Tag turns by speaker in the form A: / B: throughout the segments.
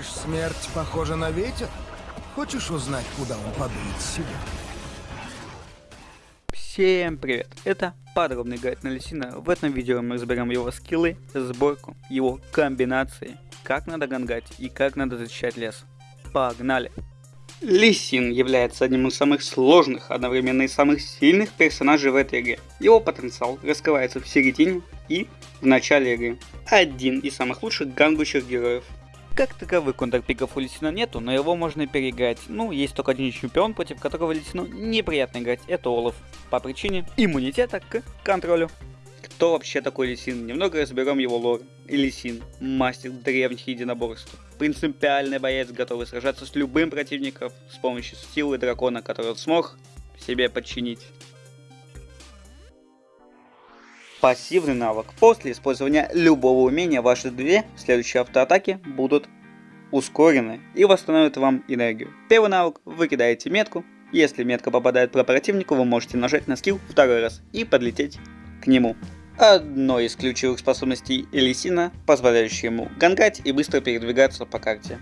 A: Думаешь, смерть похожа на ветер? Хочешь узнать, куда он подует себя?
B: Всем привет! Это подробный гайд на Лисина. В этом видео мы разберем его скиллы, сборку, его комбинации, как надо гангать и как надо защищать лес. Погнали! Лисин является одним из самых сложных, одновременно и самых сильных персонажей в этой игре. Его потенциал раскрывается в середине и в начале игры. Один из самых лучших гангующих героев. Как таковых контрпиков у Лисина нету, но его можно переиграть. Ну, есть только один чемпион, против которого Лисину неприятно играть, это Олаф. По причине иммунитета к контролю. Кто вообще такой Лисин? Немного разберем его лор. Лисин, мастер древних единоборств. Принципиальный боец, готовый сражаться с любым противником с помощью силы дракона, который смог себе подчинить. Пассивный навык. После использования любого умения ваши две следующие автоатаки будут ускорены и восстановят вам энергию. Первый навык вы кидаете метку. Если метка попадает по противнику, вы можете нажать на скилл второй раз и подлететь к нему. Одной из ключевых способностей Элисина, позволяющей ему гангать и быстро передвигаться по карте.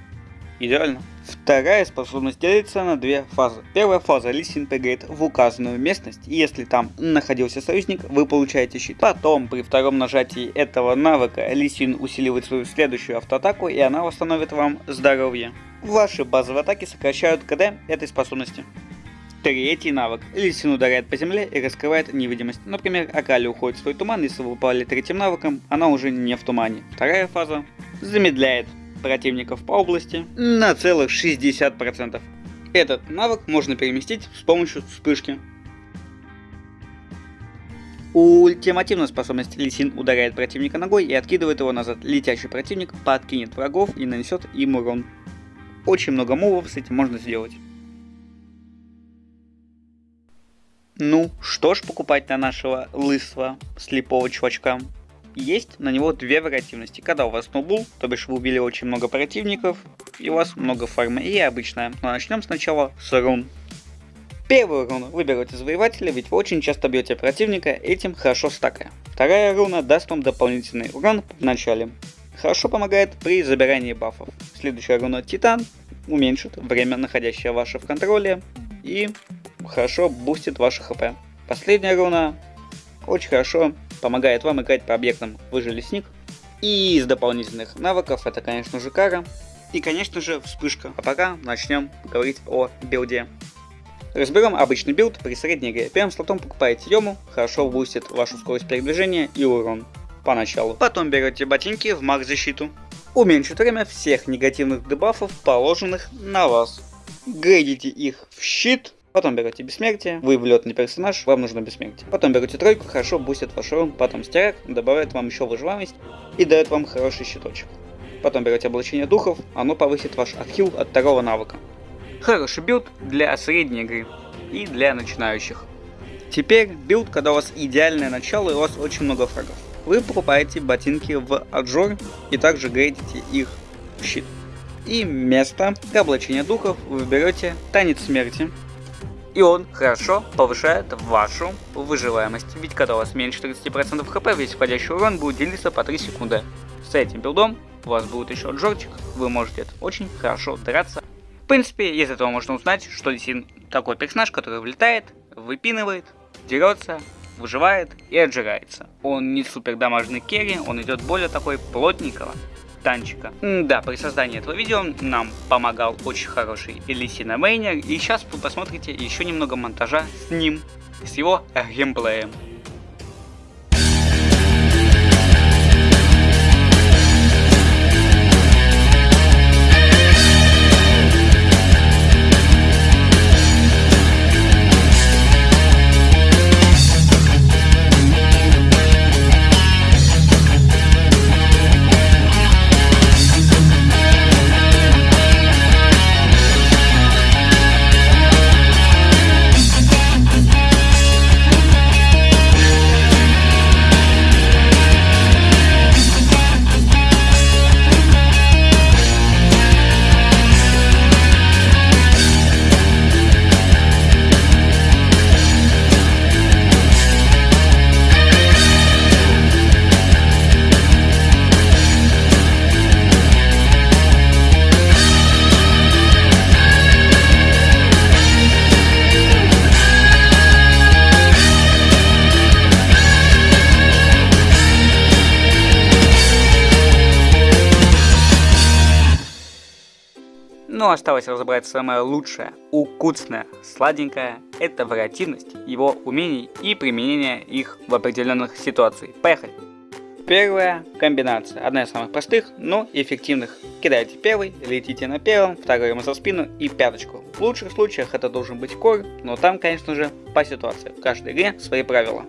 B: Идеально. Вторая способность делится на две фазы. Первая фаза Лисин прыгает в указанную местность, и если там находился союзник, вы получаете щит. Потом, при втором нажатии этого навыка, Лисин усиливает свою следующую автоатаку, и она восстановит вам здоровье. Ваши базовые атаки сокращают КД этой способности. Третий навык. Лисин ударяет по земле и раскрывает невидимость. Например, Акали уходит в свой туман, если вы упали третьим навыком, она уже не в тумане. Вторая фаза замедляет противников по области на целых 60%. Этот навык можно переместить с помощью вспышки. Ультимативная способность Лисин ударяет противника ногой и откидывает его назад. Летящий противник подкинет врагов и нанесет им урон. Очень много мувов с этим можно сделать. Ну, что ж покупать на нашего лысого слепого чувачка? Есть на него две вариативности. Когда у вас сноубул, то бишь вы убили очень много противников, и у вас много фармы, и обычная. Но начнем сначала с рун. Первую руну вы берете завоевателя, ведь вы очень часто бьете противника, этим хорошо стакая. Вторая руна даст вам дополнительный урон в начале. Хорошо помогает при забирании бафов. Следующая руна Титан уменьшит время, находящее ваше в контроле, и хорошо бустит ваше хп. Последняя руна очень хорошо помогает вам играть по объектам выжили сник. И из дополнительных навыков это, конечно же, кара. И, конечно же, вспышка. А пока начнем говорить о билде. Разберем обычный билд при средней игре. Первым слотом покупаете Йому, хорошо бустит вашу скорость передвижения и урон поначалу. Потом берете ботинки в маг защиту. Уменьшит время всех негативных дебафов, положенных на вас. Грейдите их в щит Потом берете бессмертие, вы влетный персонаж, вам нужно бессмертие. Потом берете тройку, хорошо бустит ваш урон, потом стяг, добавляет вам еще выживаемость и дает вам хороший щиточек. Потом берете облачение духов, оно повысит ваш отхил от второго навыка. Хороший билд для средней игры и для начинающих. Теперь билд, когда у вас идеальное начало и у вас очень много фрагов. Вы покупаете ботинки в Аджор и также грейдите их в щит. И место для облачения духов вы берете Танец Смерти, и он хорошо повышает вашу выживаемость. Ведь когда у вас меньше 30% хп, весь входящий урон будет делиться по 3 секунды. С этим билдом у вас будет еще джорчик, вы можете очень хорошо драться. В принципе, из этого можно узнать, что Лисин такой персонаж, который влетает, выпинывает, дерется, выживает и отжирается. Он не супер дамажный керри, он идет более такой плотненького, танчика. Да, при создании этого видео нам помогал очень хороший Элисина Мейнер, и сейчас вы посмотрите еще немного монтажа с ним, с его геймплеем. Но осталось разобрать самое лучшее, укутственное, сладенькое – это вариативность его умений и применение их в определенных ситуациях. Поехали! Первая комбинация, одна из самых простых, но эффективных. Кидаете первый, летите на первом, второй ему за спину и пяточку. В лучших случаях это должен быть кор, но там, конечно же, по ситуации. В каждой игре свои правила.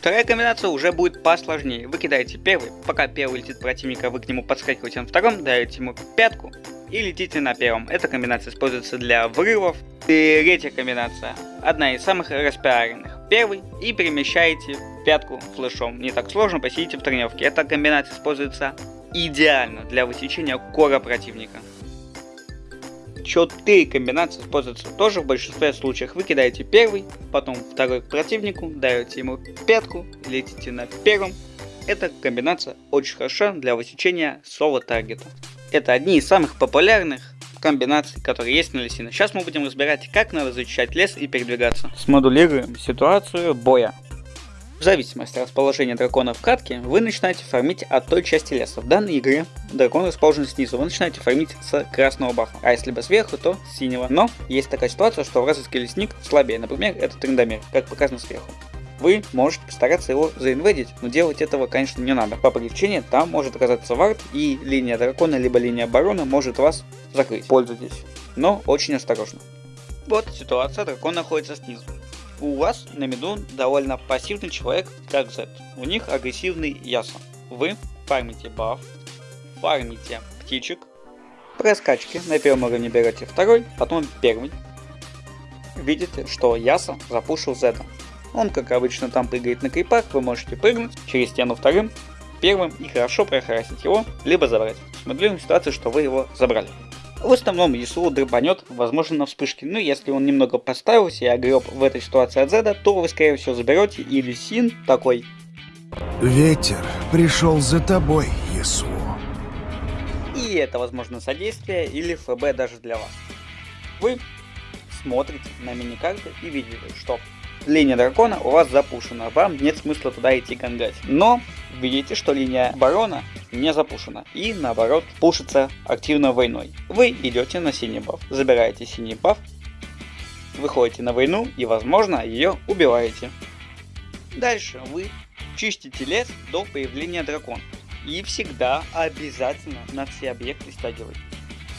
B: Вторая комбинация уже будет посложнее. Вы кидаете первый, пока первый летит противника, вы к нему подскакиваете на втором, даете ему пятку и летите на первом. Эта комбинация используется для врывов. И третья комбинация, одна из самых распиаренных. Первый и перемещаете пятку флешом. Не так сложно, посидите в тренировке. Эта комбинация используется идеально для высечения кора противника. Четыре комбинации используются тоже в большинстве случаев. Вы кидаете первый, потом второй к противнику, даете ему пятку, летите на первом. Эта комбинация очень хороша для высечения соло таргета. Это одни из самых популярных комбинаций, которые есть на лесине. Сейчас мы будем разбирать, как надо защищать лес и передвигаться. Смодулируем ситуацию боя. В зависимости от расположения дракона в катке, вы начинаете фармить от той части леса. В данной игре дракон расположен снизу, вы начинаете фармить с красного бафа, а если бы сверху, то с синего. Но есть такая ситуация, что вражеский лесник слабее, например, это Триндамир, как показано сверху вы можете постараться его заинведить, но делать этого, конечно, не надо. По причине там может оказаться вард, и линия дракона, либо линия барона может вас закрыть. Пользуйтесь, но очень осторожно. Вот ситуация, дракон находится снизу у вас на меду довольно пассивный человек, как Z. У них агрессивный яса. Вы фармите баф, фармите птичек, проскачки, на первом уровне берете второй, потом первый. Видите, что Яса запушил Z. Он, как обычно, там прыгает на крипах, вы можете прыгнуть через стену вторым, первым и хорошо прохарасить его, либо забрать. Смотрим ситуацию, что вы его забрали. В основном ЕСУ драбанет, возможно, на вспышке. Но если он немного подставился и огреб в этой ситуации от Зеда, то вы, скорее всего, заберете или Син такой.
A: Ветер пришел за тобой, ЕСУ.
B: И это, возможно, содействие или ФБ даже для вас. Вы смотрите на миникарты и видите, что линия дракона у вас запушена, вам нет смысла туда идти гангать. Но видите, что линия барона не запушена и наоборот пушится активно войной. Вы идете на синий баф, забираете синий баф, выходите на войну и возможно ее убиваете. Дальше вы чистите лес до появления дракона. И всегда обязательно на все объекты стягивайте.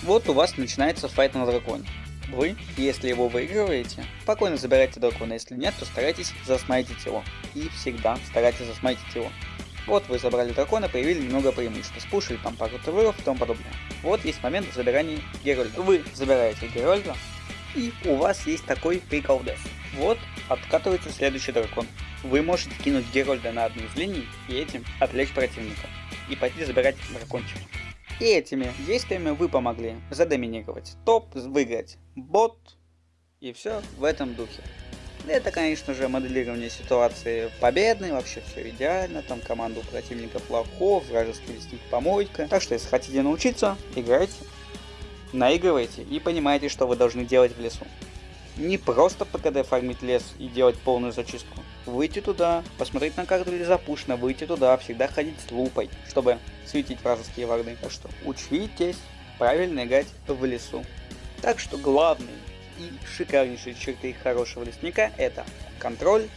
B: Вот у вас начинается файт на драконе. Вы, если его выигрываете, спокойно забирайте дракона, если нет, то старайтесь засмайтить его. И всегда старайтесь засмайтить его. Вот вы забрали дракона, появили немного преимущества, спушили там пару товаров и тому подобное. Вот есть момент забирания Герольда. Вы забираете Герольда, и у вас есть такой прикол Death. Вот откатывается следующий дракон. Вы можете кинуть Герольда на одну из линий и этим отвлечь противника. И пойти забирать дракончика. И этими действиями вы помогли задоминировать топ, выиграть бот и все в этом духе. Это, конечно же, моделирование ситуации победной, вообще все идеально, там команда у противника плохов, вражеский лесник помойка. Так что, если хотите научиться, играйте, наигрывайте и понимаете, что вы должны делать в лесу. Не просто ПКД фармить лес и делать полную зачистку. Выйти туда, посмотреть на карту или запущено, выйти туда, всегда ходить с лупой, чтобы светить вражеские варды. Так что учитесь правильно играть в лесу. Так что главный и шикарнейшие черты хорошего лесника это контроль,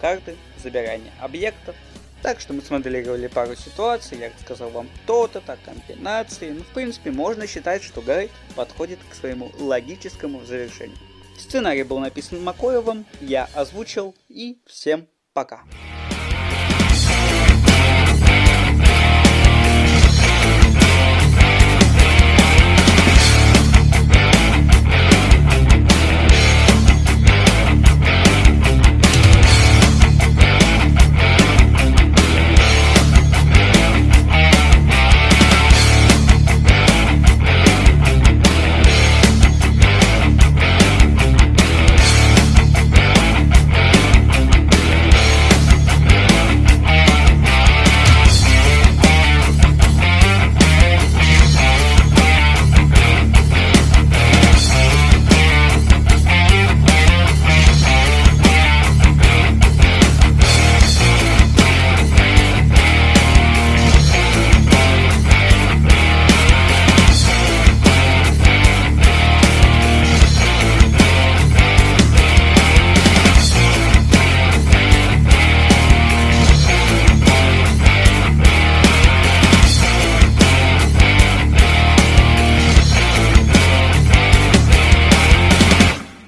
B: карты, забирание объектов. Так что мы смоделировали пару ситуаций, я рассказал вам то-то, так комбинации. Ну, в принципе, можно считать, что гайд подходит к своему логическому завершению. Сценарий был написан Макоевым, я озвучил и всем пока.